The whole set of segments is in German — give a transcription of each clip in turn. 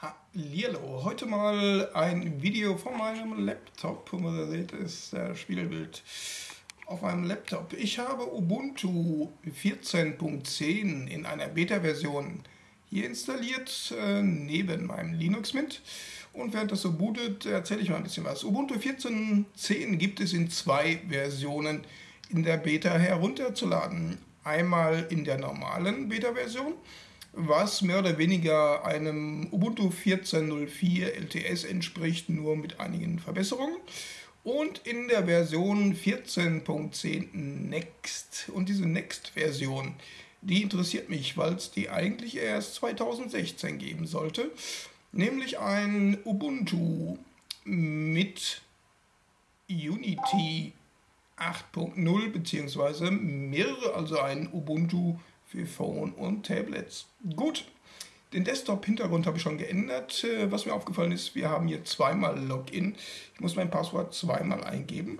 Hallihallo, heute mal ein Video von meinem Laptop. Und was ihr seht, ist das Spiegelbild auf meinem Laptop. Ich habe Ubuntu 14.10 in einer Beta-Version hier installiert, äh, neben meinem Linux Mint. Und während das so bootet, erzähle ich mal ein bisschen was. Ubuntu 14.10 gibt es in zwei Versionen in der Beta herunterzuladen. Einmal in der normalen Beta-Version was mehr oder weniger einem Ubuntu 14.04 LTS entspricht, nur mit einigen Verbesserungen. Und in der Version 14.10 Next. Und diese Next-Version, die interessiert mich, weil es die eigentlich erst 2016 geben sollte. Nämlich ein Ubuntu mit Unity 8.0 bzw. mehrere, also ein Ubuntu für Phone und Tablets. Gut, den Desktop-Hintergrund habe ich schon geändert. Äh, was mir aufgefallen ist, wir haben hier zweimal Login. Ich muss mein Passwort zweimal eingeben.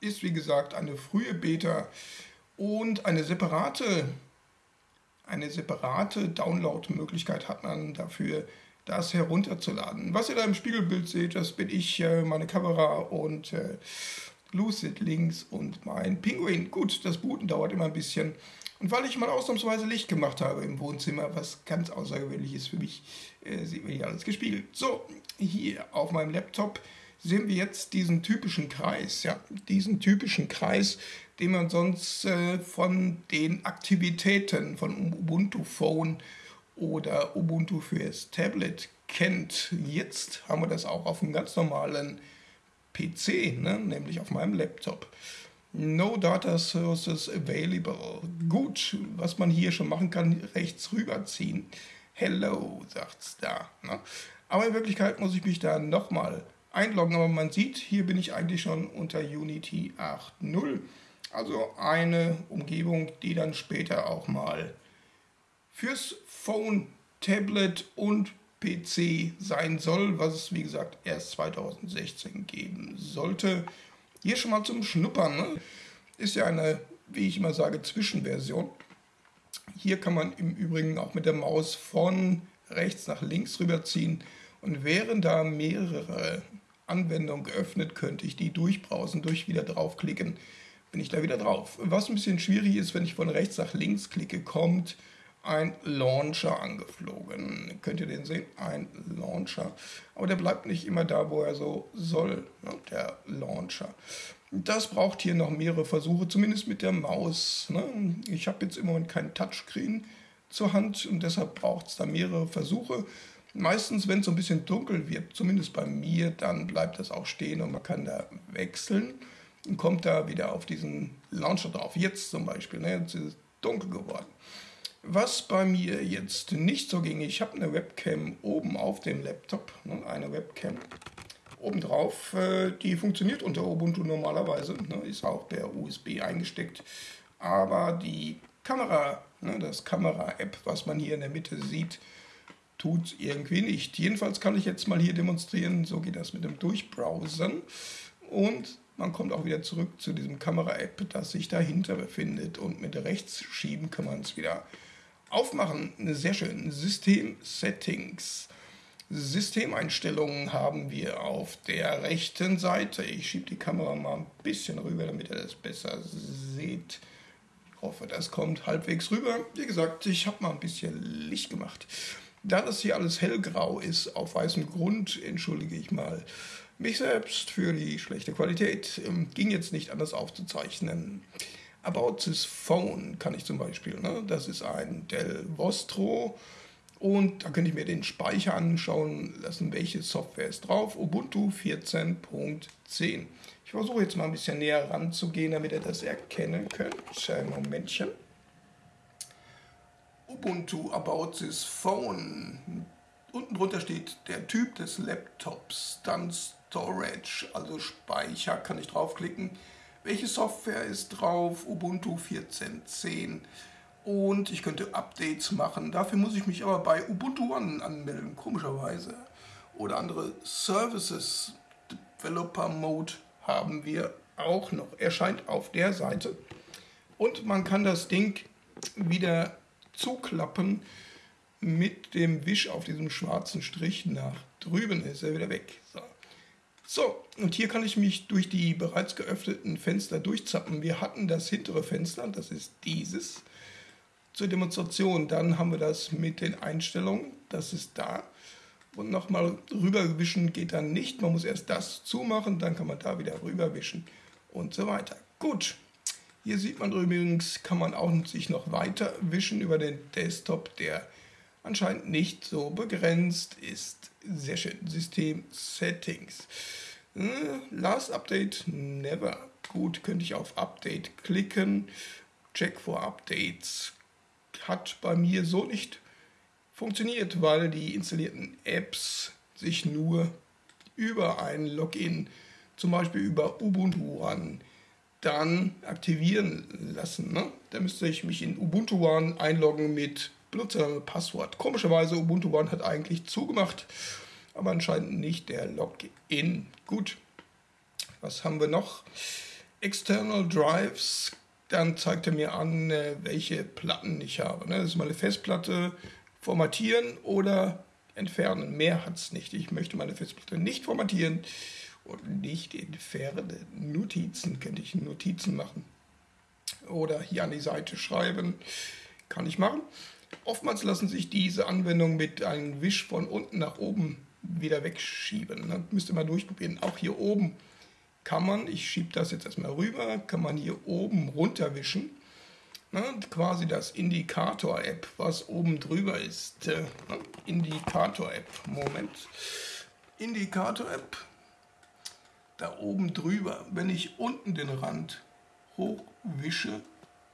Ist wie gesagt eine frühe Beta und eine separate, eine separate Download-Möglichkeit hat man dafür, das herunterzuladen. Was ihr da im Spiegelbild seht, das bin ich, äh, meine Kamera und äh, Lucid links und mein Pinguin. Gut, das Booten dauert immer ein bisschen. Und weil ich mal ausnahmsweise Licht gemacht habe im Wohnzimmer, was ganz außergewöhnlich ist für mich, äh, sieht man hier alles gespiegelt. So, hier auf meinem Laptop sehen wir jetzt diesen typischen Kreis, ja, diesen typischen Kreis, den man sonst äh, von den Aktivitäten von Ubuntu Phone oder Ubuntu fürs Tablet kennt. Jetzt haben wir das auch auf einem ganz normalen PC, ne, nämlich auf meinem Laptop. No Data Sources Available. Gut, was man hier schon machen kann, rechts rüberziehen. Hello, sagt's da. Ne? Aber in Wirklichkeit muss ich mich da nochmal einloggen. Aber man sieht, hier bin ich eigentlich schon unter Unity 8.0. Also eine Umgebung, die dann später auch mal fürs Phone, Tablet und PC sein soll, was es wie gesagt erst 2016 geben sollte. Hier schon mal zum Schnuppern. Ne? Ist ja eine, wie ich immer sage, Zwischenversion. Hier kann man im Übrigen auch mit der Maus von rechts nach links rüberziehen. Und wären da mehrere Anwendungen geöffnet, könnte ich die durchbrausen, durch wieder draufklicken, bin ich da wieder drauf. Was ein bisschen schwierig ist, wenn ich von rechts nach links klicke, kommt ein Launcher angeflogen. Könnt ihr den sehen? Ein Launcher. Aber der bleibt nicht immer da, wo er so soll, ne? der Launcher. Das braucht hier noch mehrere Versuche, zumindest mit der Maus. Ne? Ich habe jetzt im Moment kein Touchscreen zur Hand und deshalb braucht es da mehrere Versuche. Meistens, wenn es so ein bisschen dunkel wird, zumindest bei mir, dann bleibt das auch stehen und man kann da wechseln und kommt da wieder auf diesen Launcher drauf. Jetzt zum Beispiel, ne? jetzt ist es dunkel geworden. Was bei mir jetzt nicht so ging, ich habe eine Webcam oben auf dem Laptop, ne, eine Webcam obendrauf, äh, die funktioniert unter Ubuntu normalerweise, ne, ist auch per USB eingesteckt, aber die Kamera, ne, das Kamera-App, was man hier in der Mitte sieht, tut irgendwie nicht. Jedenfalls kann ich jetzt mal hier demonstrieren, so geht das mit dem Durchbrowsern und man kommt auch wieder zurück zu diesem Kamera-App, das sich dahinter befindet und mit rechts schieben kann man es wieder Aufmachen, sehr schön. System-Settings. Systemeinstellungen haben wir auf der rechten Seite. Ich schiebe die Kamera mal ein bisschen rüber, damit ihr das besser seht. Ich hoffe, das kommt halbwegs rüber. Wie gesagt, ich habe mal ein bisschen Licht gemacht. Da das hier alles hellgrau ist, auf weißem Grund, entschuldige ich mal mich selbst für die schlechte Qualität. Ähm, ging jetzt nicht anders aufzuzeichnen. About this Phone kann ich zum Beispiel. Ne? Das ist ein Dell Vostro. Und da könnte ich mir den Speicher anschauen lassen, welche Software ist drauf. Ubuntu 14.10. Ich versuche jetzt mal ein bisschen näher ranzugehen, damit ihr das erkennen könnt. Ein Momentchen. Ubuntu About this Phone. Unten drunter steht der Typ des Laptops, dann Storage, also Speicher, kann ich draufklicken. Welche Software ist drauf? Ubuntu 14.10 und ich könnte Updates machen. Dafür muss ich mich aber bei Ubuntu One anmelden, komischerweise. Oder andere Services. Developer Mode haben wir auch noch. Erscheint auf der Seite. Und man kann das Ding wieder zuklappen, mit dem Wisch auf diesem schwarzen Strich nach drüben ist er wieder weg. So. So, und hier kann ich mich durch die bereits geöffneten Fenster durchzappen. Wir hatten das hintere Fenster, das ist dieses, zur Demonstration. Dann haben wir das mit den Einstellungen, das ist da. Und nochmal rüberwischen geht dann nicht. Man muss erst das zumachen, dann kann man da wieder rüberwischen und so weiter. Gut, hier sieht man übrigens, kann man auch sich noch weiter wischen über den Desktop, der anscheinend nicht so begrenzt ist. Sehr schön. System Settings. Äh, last Update never. Gut, könnte ich auf Update klicken. Check for Updates hat bei mir so nicht funktioniert, weil die installierten Apps sich nur über ein Login, zum Beispiel über Ubuntu One, dann aktivieren lassen. Ne? Da müsste ich mich in Ubuntu One einloggen mit Benutzername, Passwort. Komischerweise, Ubuntu One hat eigentlich zugemacht, aber anscheinend nicht der Login. Gut, was haben wir noch? External Drives, dann zeigt er mir an, äh, welche Platten ich habe. Ne? Das ist meine Festplatte, formatieren oder entfernen. Mehr hat es nicht. Ich möchte meine Festplatte nicht formatieren und nicht entfernen. Notizen könnte ich Notizen machen. Oder hier an die Seite schreiben. Kann ich machen. Oftmals lassen sich diese Anwendungen mit einem Wisch von unten nach oben wieder wegschieben. Dann müsst ihr mal durchprobieren. Auch hier oben kann man, ich schiebe das jetzt erstmal rüber, kann man hier oben runterwischen. Na, quasi das Indikator-App, was oben drüber ist. Äh, Indikator-App, Moment. Indikator-App, da oben drüber. Wenn ich unten den Rand hochwische,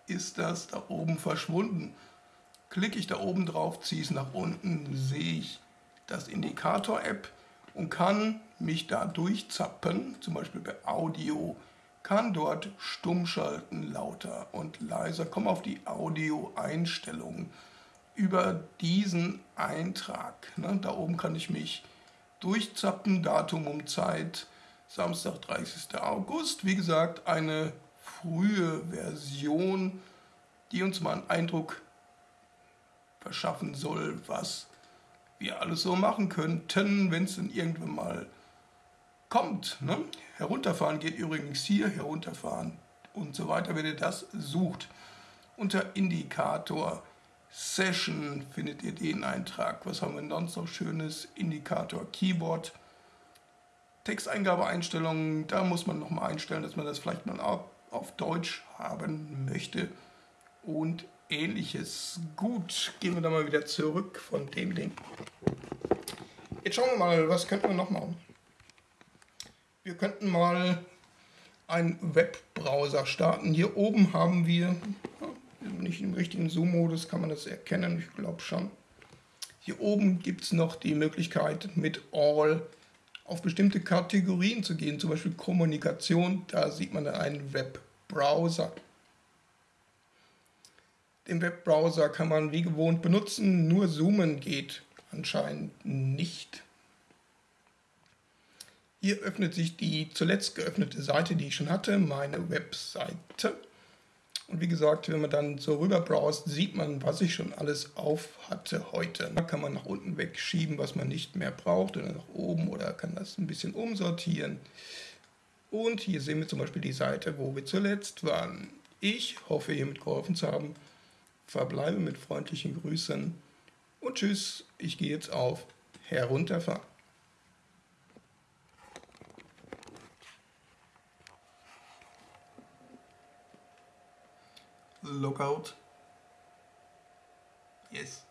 ist das da oben verschwunden. Klicke ich da oben drauf, ziehe es nach unten, sehe ich das Indikator-App und kann mich da durchzappen, zum Beispiel bei Audio, kann dort stumm schalten, lauter und leiser, komme auf die Audio-Einstellungen über diesen Eintrag. Ne, da oben kann ich mich durchzappen, Datum um Zeit, Samstag, 30. August. Wie gesagt, eine frühe Version, die uns mal einen Eindruck verschaffen soll, was wir alles so machen könnten, wenn es dann irgendwann mal kommt. Ne? Herunterfahren geht übrigens hier, herunterfahren und so weiter, wenn ihr das sucht. Unter Indikator Session findet ihr den Eintrag. Was haben wir sonst noch schönes? Indikator Keyboard. Texteingabeeinstellungen, da muss man nochmal einstellen, dass man das vielleicht mal auf Deutsch haben möchte. Und ähnliches. Gut, gehen wir da mal wieder zurück von dem Ding. Jetzt schauen wir mal, was könnten wir noch machen. Wir könnten mal einen Webbrowser starten. Hier oben haben wir, nicht im richtigen Zoom-Modus kann man das erkennen, ich glaube schon. Hier oben gibt es noch die Möglichkeit mit All auf bestimmte Kategorien zu gehen, zum Beispiel Kommunikation, da sieht man einen Webbrowser. Den Webbrowser kann man wie gewohnt benutzen, nur Zoomen geht anscheinend nicht. Hier öffnet sich die zuletzt geöffnete Seite, die ich schon hatte, meine Webseite. Und wie gesagt, wenn man dann so rüber browst, sieht man, was ich schon alles auf hatte heute. Da kann man nach unten wegschieben, was man nicht mehr braucht, oder nach oben oder kann das ein bisschen umsortieren. Und hier sehen wir zum Beispiel die Seite, wo wir zuletzt waren. Ich hoffe, hiermit geholfen zu haben verbleibe mit freundlichen Grüßen und tschüss, ich gehe jetzt auf Herunterfahren. Lookout. Yes.